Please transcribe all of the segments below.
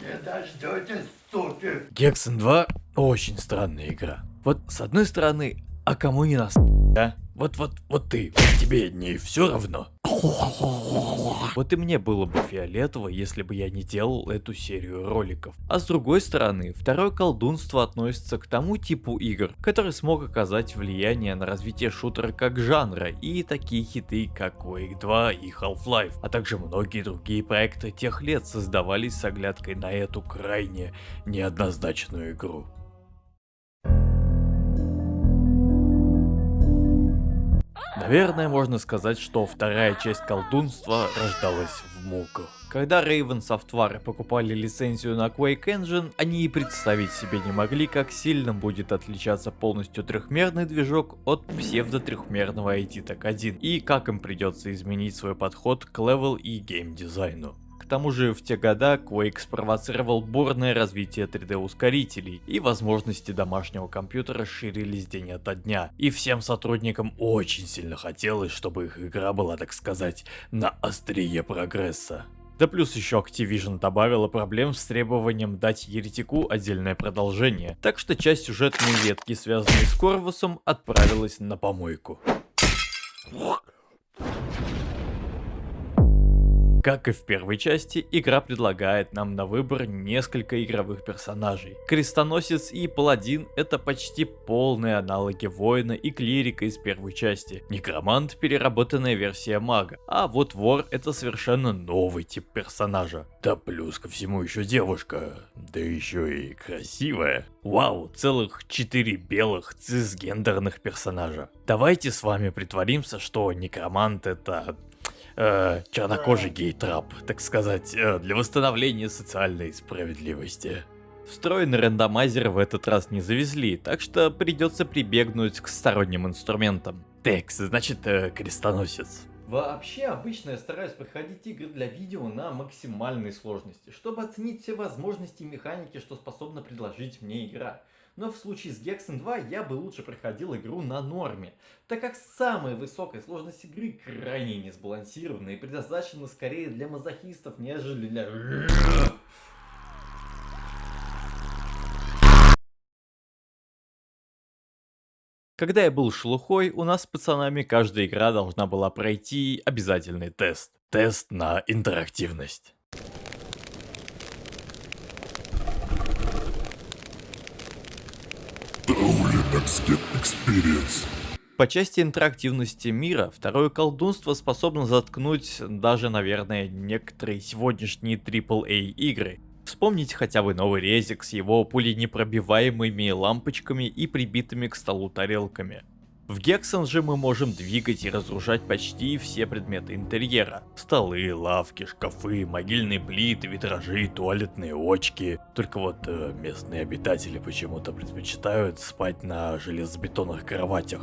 Не дождетесь, суки! Гексен 2 очень странная игра. Вот с одной стороны, а кому не нас, да? Вот, вот, вот ты, тебе не все равно. Вот и мне было бы фиолетово, если бы я не делал эту серию роликов. А с другой стороны, второе колдунство относится к тому типу игр, который смог оказать влияние на развитие шутера как жанра и такие хиты как Quake 2 и Half-Life, а также многие другие проекты тех лет создавались с оглядкой на эту крайне неоднозначную игру. Наверное, можно сказать, что вторая часть колдунства рождалась в муках. Когда Raven Software покупали лицензию на Quake Engine, они и представить себе не могли, как сильно будет отличаться полностью трехмерный движок от псевдо-трехмерного id Tech 1 и как им придется изменить свой подход к level и геймдизайну. Тому же в те года Quake спровоцировал бурное развитие 3D ускорителей и возможности домашнего компьютера расширились день ото дня. И всем сотрудникам очень сильно хотелось, чтобы их игра была, так сказать, на острие прогресса. Да плюс еще Activision добавила проблем с требованием дать Еретику отдельное продолжение, так что часть сюжетной ветки, связанной с Корвусом, отправилась на помойку. Как и в первой части, игра предлагает нам на выбор несколько игровых персонажей. Крестоносец и Паладин это почти полные аналоги воина и клирика из первой части. Некромант переработанная версия мага, а вот вор это совершенно новый тип персонажа. Да плюс ко всему еще девушка, да еще и красивая. Вау, целых 4 белых цисгендерных персонажа. Давайте с вами притворимся, что некромант это э, чернокожий гей-трап, так сказать, э, для восстановления социальной справедливости. Встроенный рандомайзер в этот раз не завезли, так что придется прибегнуть к сторонним инструментам. Текс, значит, э, крестоносец. Вообще, обычно я стараюсь проходить игры для видео на максимальной сложности, чтобы оценить все возможности и механики, что способна предложить мне игра но в случае с Gexen 2 я бы лучше проходил игру на норме, так как самая высокая сложность игры крайне несбалансирована и предназначена скорее для мазохистов, нежели для... Когда я был шлухой, у нас с пацанами каждая игра должна была пройти обязательный тест. Тест на интерактивность. По части интерактивности мира, второе колдунство способно заткнуть даже, наверное, некоторые сегодняшние AAA игры. Вспомните хотя бы новый резик с его пуленепробиваемыми лампочками и прибитыми к столу тарелками. В Гексон же мы можем двигать и разрушать почти все предметы интерьера. Столы, лавки, шкафы, могильные плиты, витражи, туалетные очки. Только вот э, местные обитатели почему-то предпочитают спать на железобетонных кроватях.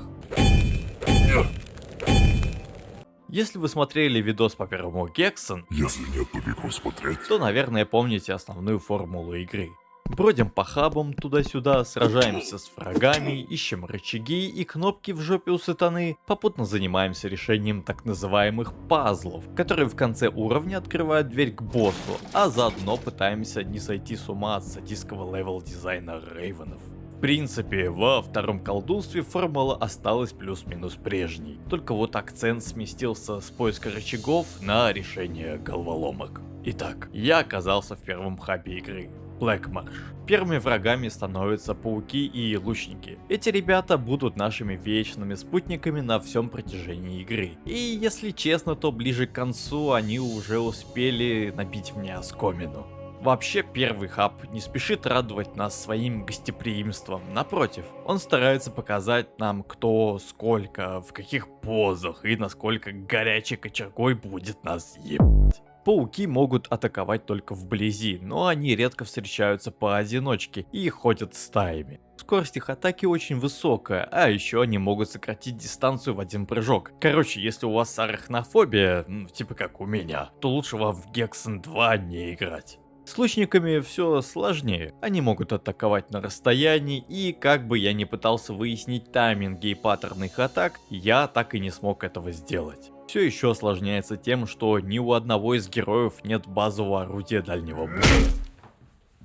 Если вы смотрели видос по первому Hexen, если нет, то бегом смотреть, то, наверное, помните основную формулу игры. Бродим по хабам туда-сюда, сражаемся с врагами, ищем рычаги и кнопки в жопе у сатаны, попутно занимаемся решением так называемых пазлов, которые в конце уровня открывают дверь к боссу, а заодно пытаемся не сойти с ума от садистского level дизайна рейвенов. В принципе, во втором колдунстве формула осталась плюс-минус прежней, только вот акцент сместился с поиска рычагов на решение головоломок. Итак, я оказался в первом хабе игры. Marsh. Первыми врагами становятся пауки и лучники. Эти ребята будут нашими вечными спутниками на всем протяжении игры. И если честно, то ближе к концу они уже успели набить мне оскомину. Вообще, первый хаб не спешит радовать нас своим гостеприимством. Напротив, он старается показать нам, кто, сколько, в каких позах и насколько горячей кочергой будет нас ебать. Пауки могут атаковать только вблизи, но они редко встречаются поодиночке и ходят стаями. Скорость их атаки очень высокая, а еще они могут сократить дистанцию в один прыжок. Короче, если у вас арахнофобия, типа как у меня, то лучше вам в Гексен 2 не играть. С лучниками все сложнее. Они могут атаковать на расстоянии, и как бы я ни пытался выяснить тайминги и паттерны их атак, я так и не смог этого сделать. Все еще осложняется тем, что ни у одного из героев нет базового орудия дальнего боя.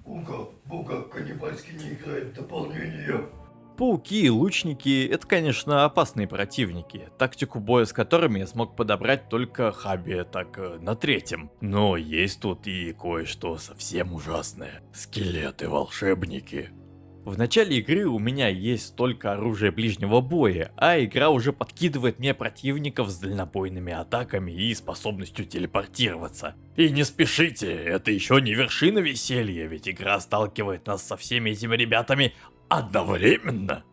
Бука, Бука, каннибальский не играет в дополнение. Пауки и лучники это, конечно, опасные противники, тактику боя с которыми я смог подобрать только Хаби так э, на третьем. Но есть тут и кое-что совсем ужасное. Скелеты-волшебники. В начале игры у меня есть только оружие ближнего боя, а игра уже подкидывает мне противников с дальнобойными атаками и способностью телепортироваться. И не спешите, это еще не вершина веселья, ведь игра сталкивает нас со всеми этими ребятами одновременно.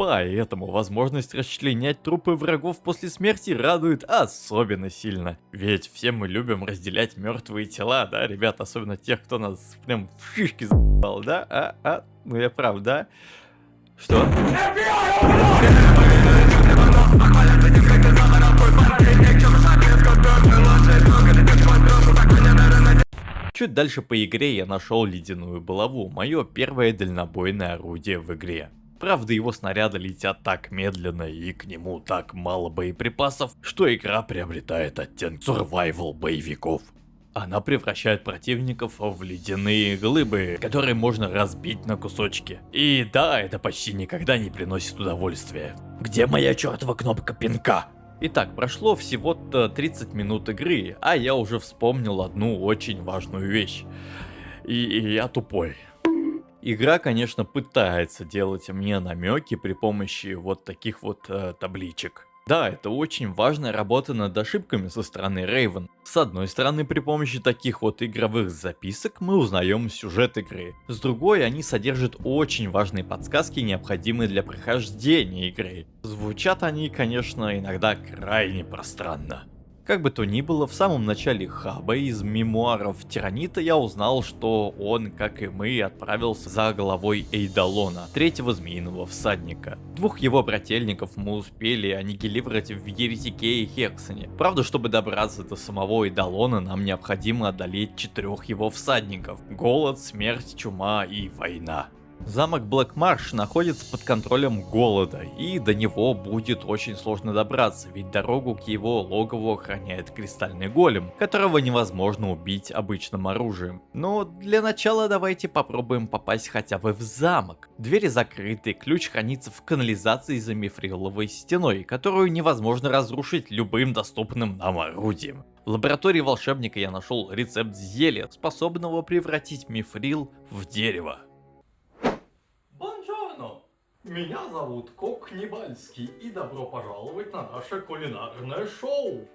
Поэтому возможность расчленять трупы врагов после смерти радует особенно сильно. Ведь все мы любим разделять мертвые тела, да, ребят, особенно тех, кто нас прям в шишки за***ал, да? А, а, ну я прав, да? Что? Чуть дальше по игре я нашел ледяную булаву, мое первое дальнобойное орудие в игре. Правда, его снаряды летят так медленно и к нему так мало боеприпасов, что игра приобретает оттенок survival боевиков. Она превращает противников в ледяные глыбы, которые можно разбить на кусочки. И да, это почти никогда не приносит удовольствия. Где моя чертова кнопка пинка? Итак, прошло всего-то 30 минут игры, а я уже вспомнил одну очень важную вещь. И, и я тупой. Игра, конечно, пытается делать мне намеки при помощи вот таких вот э, табличек. Да, это очень важная работа над ошибками со стороны Raven. С одной стороны, при помощи таких вот игровых записок мы узнаем сюжет игры. С другой, они содержат очень важные подсказки, необходимые для прохождения игры. Звучат они, конечно, иногда крайне пространно. Как бы то ни было, в самом начале хаба из мемуаров Тиранита я узнал, что он, как и мы, отправился за головой Эйдалона, третьего змеиного всадника. Двух его брательников мы успели аннигилировать в Еретике и Хексоне. Правда, чтобы добраться до самого Эйдалона, нам необходимо одолеть четырех его всадников. Голод, смерть, чума и война. Замок Блэкмарш находится под контролем голода, и до него будет очень сложно добраться, ведь дорогу к его логову охраняет кристальный голем, которого невозможно убить обычным оружием. Но для начала давайте попробуем попасть хотя бы в замок. Двери закрыты, ключ хранится в канализации за мифриловой стеной, которую невозможно разрушить любым доступным нам орудием. В лаборатории волшебника я нашел рецепт зелья, способного превратить мифрил в дерево. Меня зовут Кок Небальский и добро пожаловать на наше кулинарное шоу!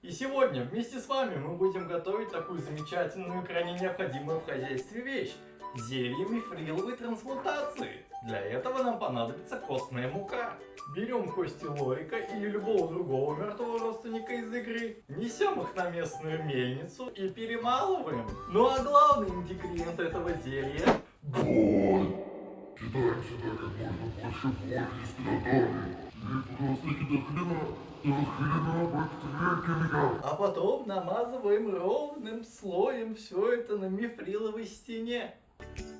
И сегодня вместе с вами мы будем готовить такую замечательную, крайне необходимую в хозяйстве вещь – зелье мифриловой трансмутации. Для этого нам понадобится костная мука. Берем кости лорика или любого другого мертвого родственника из игры, несем их на местную мельницу и перемалываем. Ну а главный ингредиент этого зелья Бон! Кидаем сюда как можно больше боли из гранатами. И просто до хрена, до хрена бактерия А потом намазываем ровным слоем все это на мифриловой стене.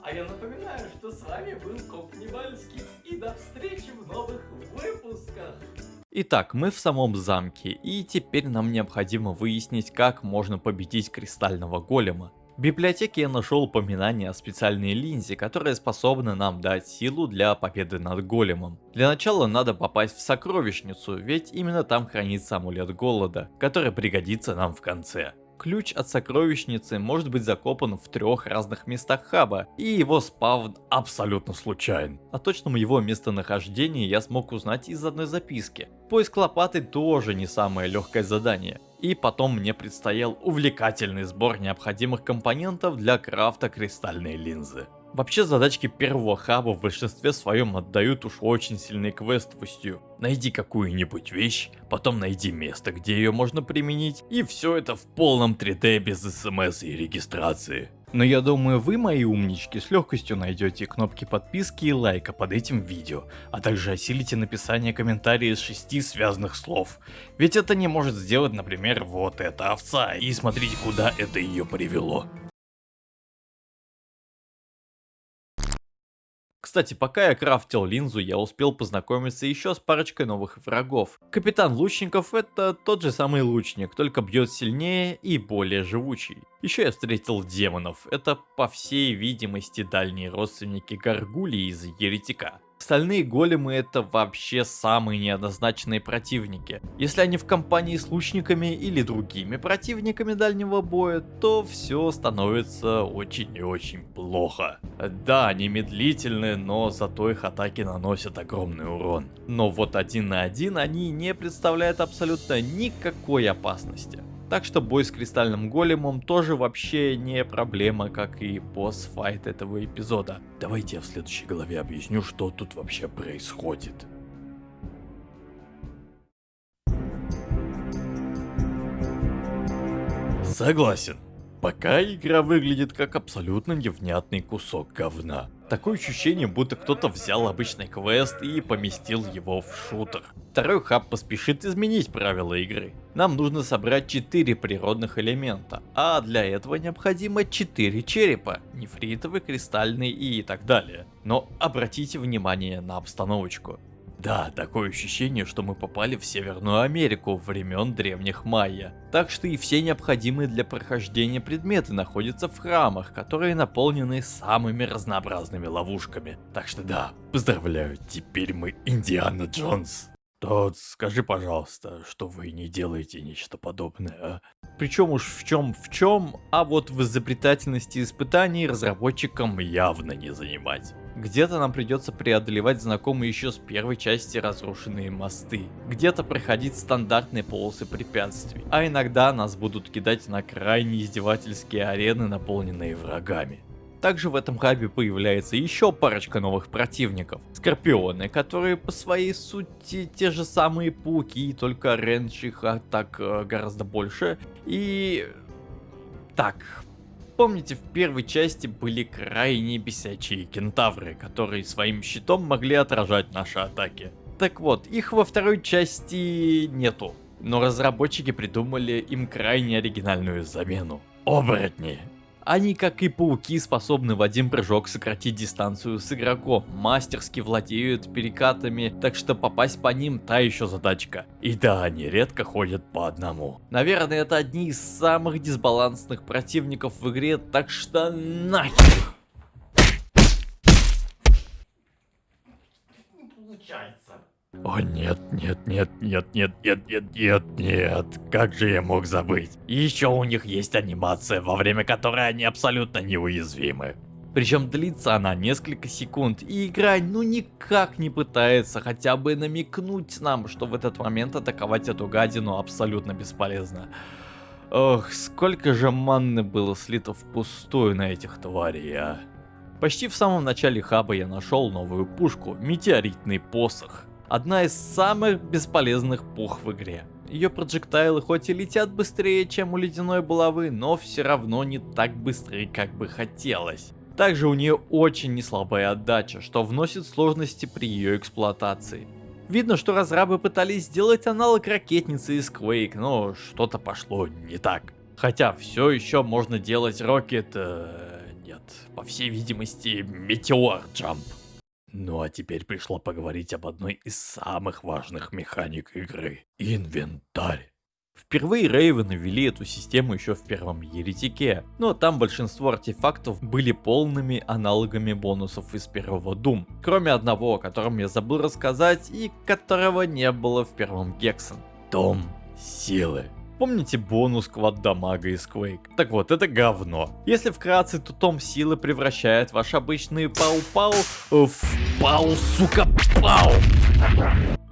А я напоминаю, что с вами был Коп Небальский. И до встречи в новых выпусках. Итак, мы в самом замке, и теперь нам необходимо выяснить, как можно победить кристального голема. В библиотеке я нашел упоминание о специальной линзе, которая способна нам дать силу для победы над големом. Для начала надо попасть в сокровищницу, ведь именно там хранится амулет голода, который пригодится нам в конце. Ключ от сокровищницы может быть закопан в трех разных местах хаба, и его спавн абсолютно случайен. О точном его местонахождении я смог узнать из одной записки. Поиск лопаты тоже не самое легкое задание. И потом мне предстоял увлекательный сбор необходимых компонентов для крафта кристальной линзы. Вообще задачки первого хаба в большинстве своем отдают уж очень сильной квестовостью. Найди какую-нибудь вещь, потом найди место, где ее можно применить, и все это в полном 3D без смс и регистрации. Но я думаю, вы, мои умнички, с легкостью найдете кнопки подписки и лайка под этим видео, а также осилите написание комментария из шести связанных слов. Ведь это не может сделать, например, вот эта овца, и смотрите, куда это ее привело. Кстати, пока я крафтил линзу, я успел познакомиться еще с парочкой новых врагов. Капитан Лучников это тот же самый лучник, только бьет сильнее и более живучий. Еще я встретил демонов, это по всей видимости дальние родственники Гаргулии из Еретика. Остальные големы это вообще самые неоднозначные противники. Если они в компании с лучниками или другими противниками дальнего боя, то все становится очень и очень плохо. Да, они медлительны, но зато их атаки наносят огромный урон. Но вот один на один они не представляют абсолютно никакой опасности. Так что бой с кристальным големом тоже вообще не проблема, как и босс-файт этого эпизода. Давайте я в следующей главе объясню, что тут вообще происходит. Согласен. Пока игра выглядит как абсолютно невнятный кусок говна. Такое ощущение, будто кто-то взял обычный квест и поместил его в шутер. Второй хаб поспешит изменить правила игры. Нам нужно собрать 4 природных элемента, а для этого необходимо 4 черепа, нефритовый, кристальный и так далее. Но обратите внимание на обстановочку. Да, такое ощущение, что мы попали в Северную Америку времен древних майя. Так что и все необходимые для прохождения предметы находятся в храмах, которые наполнены самыми разнообразными ловушками. Так что да, поздравляю, теперь мы Индиана Джонс. Тот, скажи, пожалуйста, что вы не делаете нечто подобное, а? Причем уж в чем в чем, а вот в изобретательности испытаний разработчикам явно не занимать. Где-то нам придется преодолевать знакомые еще с первой части разрушенные мосты, где-то проходить стандартные полосы препятствий, а иногда нас будут кидать на крайне издевательские арены, наполненные врагами. Также в этом хабе появляется еще парочка новых противников. Скорпионы, которые по своей сути те же самые пауки, только рейндж их атак э, гораздо больше. И... Так, Помните, в первой части были крайне бесячие кентавры, которые своим щитом могли отражать наши атаки. Так вот, их во второй части нету. Но разработчики придумали им крайне оригинальную замену. Оборотни. Они, как и пауки, способны в один прыжок сократить дистанцию с игроком, мастерски владеют перекатами, так что попасть по ним та еще задачка. И да, они редко ходят по одному. Наверное, это одни из самых дисбалансных противников в игре, так что нахер! Не получается. О нет, нет, нет, нет, нет, нет, нет, нет, нет, как же я мог забыть? Еще у них есть анимация, во время которой они абсолютно неуязвимы. Причем длится она несколько секунд, и игра ну никак не пытается хотя бы намекнуть нам, что в этот момент атаковать эту гадину абсолютно бесполезно. Ох, сколько же манны было слито впустую на этих тварей, а. Почти в самом начале хаба я нашел новую пушку, метеоритный посох одна из самых бесполезных пух в игре. Ее проджектайлы хоть и летят быстрее, чем у ледяной булавы, но все равно не так быстрые, как бы хотелось. Также у нее очень неслабая отдача, что вносит сложности при ее эксплуатации. Видно, что разрабы пытались сделать аналог ракетницы из Quake, но что-то пошло не так. Хотя все еще можно делать Rocket... Э, нет, по всей видимости, Meteor Jump. Ну а теперь пришло поговорить об одной из самых важных механик игры – инвентарь. Впервые Рейвены ввели эту систему еще в первом Еретике, но там большинство артефактов были полными аналогами бонусов из первого Doom, кроме одного, о котором я забыл рассказать и которого не было в первом Гексен. Том силы. Помните бонус квад дамага из Quake? Так вот, это говно. Если вкратце, то том силы превращает ваш обычный пау-пау в пау, сука, пау.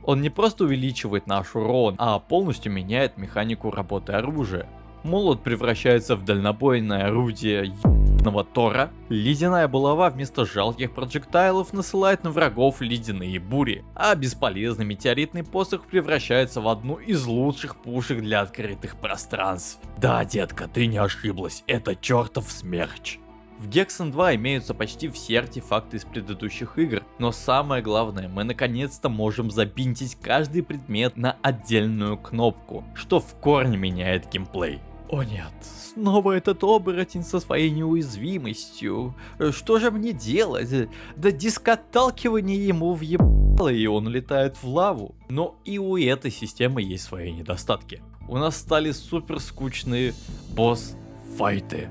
Он не просто увеличивает наш урон, а полностью меняет механику работы оружия. Молот превращается в дальнобойное орудие ебаного Тора. Ледяная булава вместо жалких проджектайлов насылает на врагов ледяные бури, а бесполезный метеоритный посох превращается в одну из лучших пушек для открытых пространств. Да, детка, ты не ошиблась, это чертов смерч. В Gexen 2 имеются почти все артефакты из предыдущих игр, но самое главное, мы наконец-то можем забинтить каждый предмет на отдельную кнопку, что в корне меняет геймплей. О нет, снова этот оборотень со своей неуязвимостью. Что же мне делать? Да диск отталкивания ему въебало, и он летает в лаву. Но и у этой системы есть свои недостатки. У нас стали супер скучные босс-файты.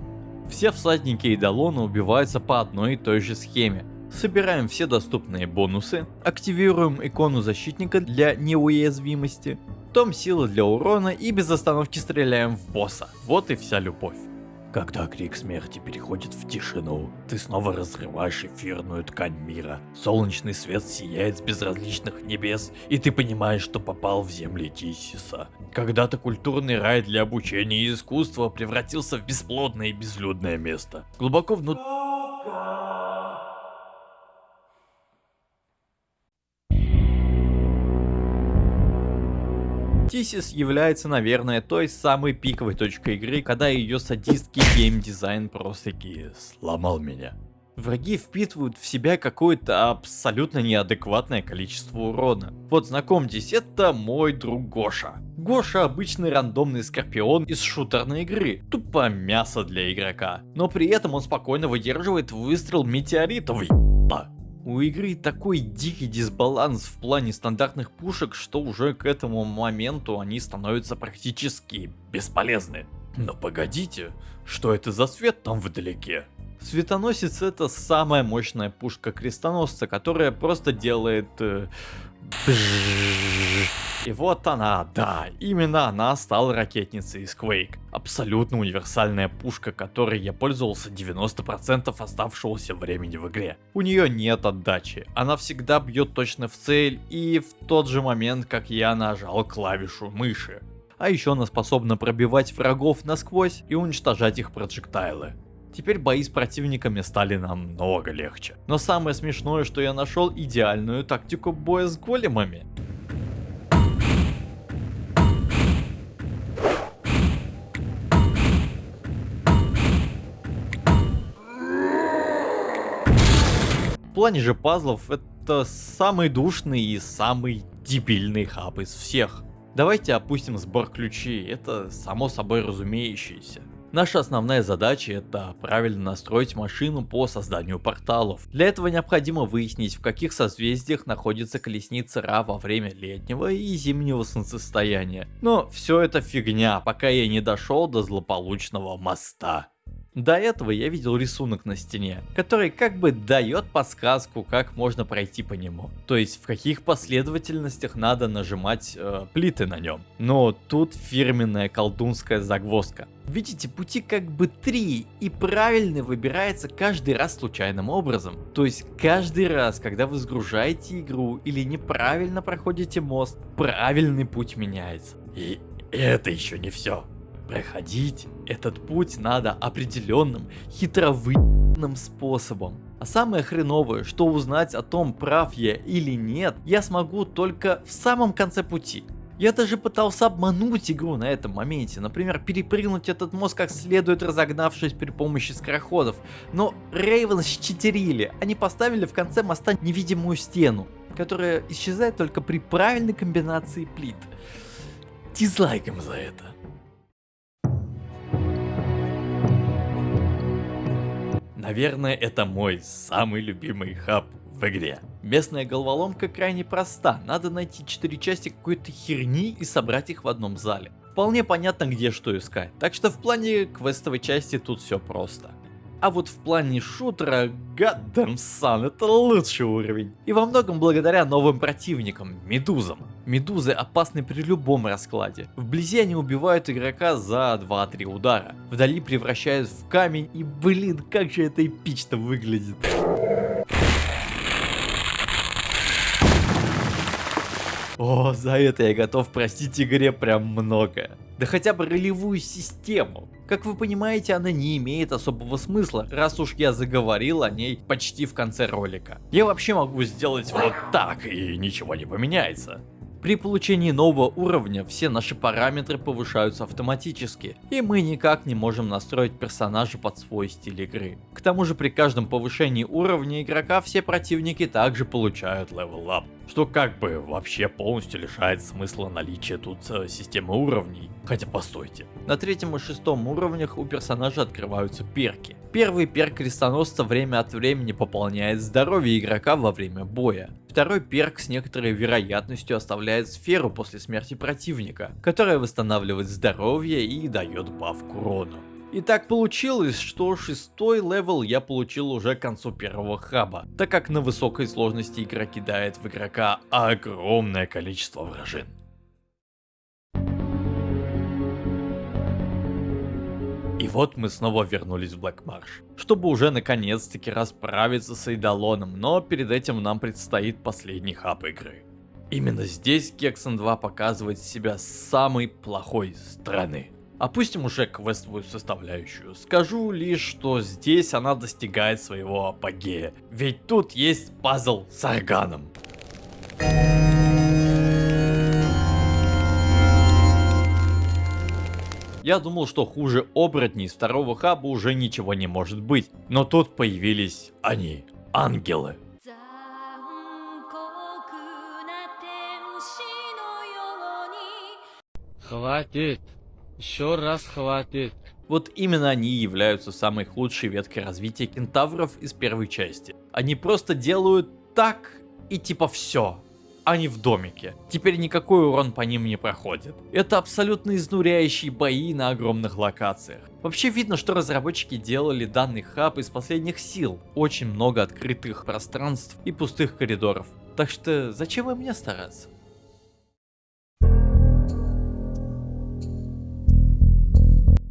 Все всадники и Эйдолона убиваются по одной и той же схеме. Собираем все доступные бонусы, активируем икону защитника для неуязвимости, том силы для урона и без остановки стреляем в босса. Вот и вся любовь. Когда крик смерти переходит в тишину, ты снова разрываешь эфирную ткань мира. Солнечный свет сияет с безразличных небес, и ты понимаешь, что попал в земли Тисиса. Когда-то культурный рай для обучения и искусства превратился в бесплодное и безлюдное место. Глубоко внутри... Тисис является, наверное, той самой пиковой точкой игры, когда ее садистский геймдизайн просто-таки сломал меня. Враги впитывают в себя какое-то абсолютно неадекватное количество урона. Вот знакомьтесь, это мой друг Гоша. Гоша обычный рандомный скорпион из шутерной игры, тупо мясо для игрока. Но при этом он спокойно выдерживает выстрел метеоритов. У игры такой дикий дисбаланс в плане стандартных пушек, что уже к этому моменту они становятся практически бесполезны. Но погодите, что это за свет там вдалеке? Светоносец это самая мощная пушка крестоносца, которая просто делает... Э, и вот она, да, именно она стала ракетницей из Quake. Абсолютно универсальная пушка, которой я пользовался 90% оставшегося времени в игре. У нее нет отдачи, она всегда бьет точно в цель и в тот же момент, как я нажал клавишу мыши. А еще она способна пробивать врагов насквозь и уничтожать их проджектайлы. Теперь бои с противниками стали намного легче. Но самое смешное, что я нашел идеальную тактику боя с големами. В плане же пазлов это самый душный и самый дебильный хаб из всех. Давайте опустим сбор ключей, это само собой разумеющееся. Наша основная задача это правильно настроить машину по созданию порталов. Для этого необходимо выяснить в каких созвездиях находится колесница Ра во время летнего и зимнего солнцестояния. Но все это фигня, пока я не дошел до злополучного моста. До этого я видел рисунок на стене, который как бы дает подсказку, как можно пройти по нему. То есть в каких последовательностях надо нажимать э, плиты на нем. Но тут фирменная колдунская загвоздка. Видите, пути как бы три, и правильный выбирается каждый раз случайным образом. То есть каждый раз, когда вы загружаете игру или неправильно проходите мост, правильный путь меняется. И это еще не все. Проходить этот путь надо определенным, хитровыданным способом. А самое хреновое, что узнать о том, прав я или нет, я смогу только в самом конце пути. Я даже пытался обмануть игру на этом моменте, например, перепрыгнуть этот мост как следует разогнавшись при помощи скороходов. Но Рейвен считерили, они поставили в конце моста невидимую стену, которая исчезает только при правильной комбинации плит. Дизлайк им за это. Наверное, это мой самый любимый хаб в игре. Местная головоломка крайне проста, надо найти 4 части какой-то херни и собрать их в одном зале. Вполне понятно где что искать, так что в плане квестовой части тут все просто. А вот в плане шутера, goddamn son, это лучший уровень. И во многом благодаря новым противникам, медузам. Медузы опасны при любом раскладе. Вблизи они убивают игрока за 2-3 удара. Вдали превращают в камень и блин, как же это эпично выглядит. О, за это я готов простить игре прям многое. Да хотя бы ролевую систему. Как вы понимаете, она не имеет особого смысла, раз уж я заговорил о ней почти в конце ролика. Я вообще могу сделать вот так, и ничего не поменяется. При получении нового уровня все наши параметры повышаются автоматически, и мы никак не можем настроить персонажа под свой стиль игры. К тому же при каждом повышении уровня игрока все противники также получают level up, что как бы вообще полностью лишает смысла наличия тут э, системы уровней. Хотя постойте, на третьем и шестом уровнях у персонажа открываются перки. Первый перк крестоносца время от времени пополняет здоровье игрока во время боя. Второй перк с некоторой вероятностью оставляет сферу после смерти противника, которая восстанавливает здоровье и дает баф к урону. И так получилось, что шестой level я получил уже к концу первого хаба, так как на высокой сложности игра кидает в игрока огромное количество вражин. Вот мы снова вернулись в Marsh, чтобы уже наконец-таки расправиться с Эйдолоном, но перед этим нам предстоит последний хаб игры. Именно здесь Hexen 2 показывает себя с самой плохой стороны. Опустим уже квестовую составляющую. Скажу лишь, что здесь она достигает своего апогея. Ведь тут есть пазл с органом. Я думал, что хуже оборотней второго хаба уже ничего не может быть. Но тут появились они, ангелы. Хватит. Еще раз хватит. Вот именно они являются самой худшей веткой развития кентавров из первой части. Они просто делают так и типа все. Они в домике. Теперь никакой урон по ним не проходит. Это абсолютно изнуряющие бои на огромных локациях. Вообще видно, что разработчики делали данный хаб из последних сил. Очень много открытых пространств и пустых коридоров. Так что зачем им мне стараться?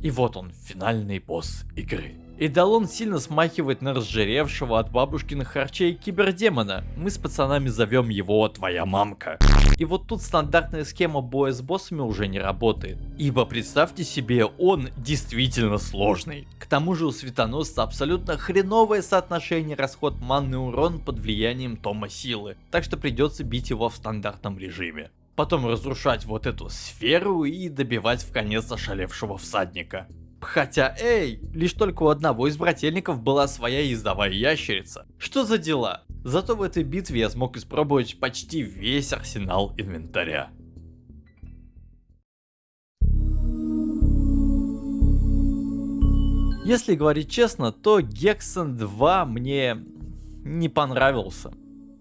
И вот он, финальный босс игры. Идолон сильно смахивает на разжиревшего от бабушкиных харчей кибердемона. Мы с пацанами зовем его «Твоя мамка». И вот тут стандартная схема боя с боссами уже не работает. Ибо представьте себе, он действительно сложный. К тому же у светоносца абсолютно хреновое соотношение расход манны урон под влиянием тома силы. Так что придется бить его в стандартном режиме потом разрушать вот эту сферу и добивать в конец ошалевшего всадника. Хотя, эй, лишь только у одного из брательников была своя ездовая ящерица. Что за дела? Зато в этой битве я смог испробовать почти весь арсенал инвентаря. Если говорить честно, то Гексон 2 мне не понравился.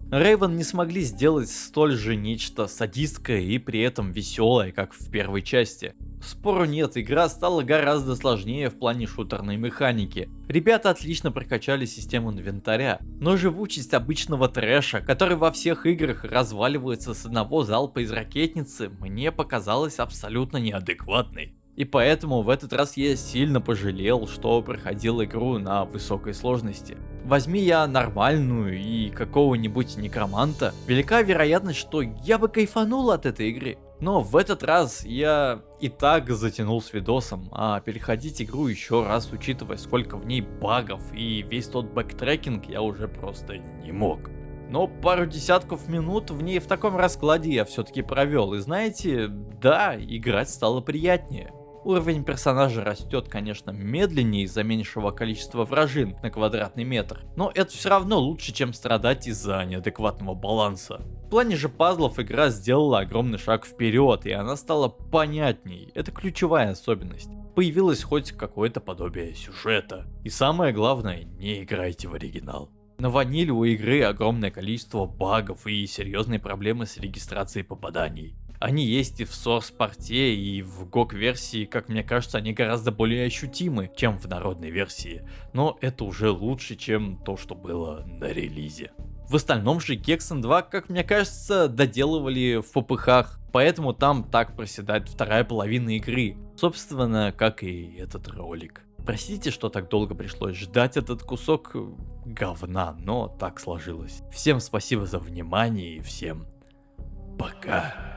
Рейвен не смогли сделать столь же нечто садистское и при этом веселое, как в первой части. Спору нет, игра стала гораздо сложнее в плане шутерной механики. Ребята отлично прокачали систему инвентаря, но живучесть обычного трэша, который во всех играх разваливается с одного залпа из ракетницы, мне показалась абсолютно неадекватной. И поэтому в этот раз я сильно пожалел, что проходил игру на высокой сложности. Возьми я нормальную и какого-нибудь некроманта, велика вероятность, что я бы кайфанул от этой игры. Но в этот раз я и так затянул с видосом, а переходить игру еще раз, учитывая сколько в ней багов и весь тот бэктрекинг, я уже просто не мог. Но пару десятков минут в ней в таком раскладе я все-таки провел. И знаете, да, играть стало приятнее. Уровень персонажа растет, конечно, медленнее из-за меньшего количества вражин на квадратный метр, но это все равно лучше, чем страдать из-за неадекватного баланса. В плане же пазлов игра сделала огромный шаг вперед, и она стала понятней, это ключевая особенность. Появилось хоть какое-то подобие сюжета. И самое главное, не играйте в оригинал. На ваниле у игры огромное количество багов и серьезные проблемы с регистрацией попаданий. Они есть и в Source порте, и в GOG версии, как мне кажется, они гораздо более ощутимы, чем в народной версии. Но это уже лучше, чем то, что было на релизе. В остальном же Gexon 2, как мне кажется, доделывали в попыхах, поэтому там так проседает вторая половина игры. Собственно, как и этот ролик. Простите, что так долго пришлось ждать этот кусок говна, но так сложилось. Всем спасибо за внимание и всем пока.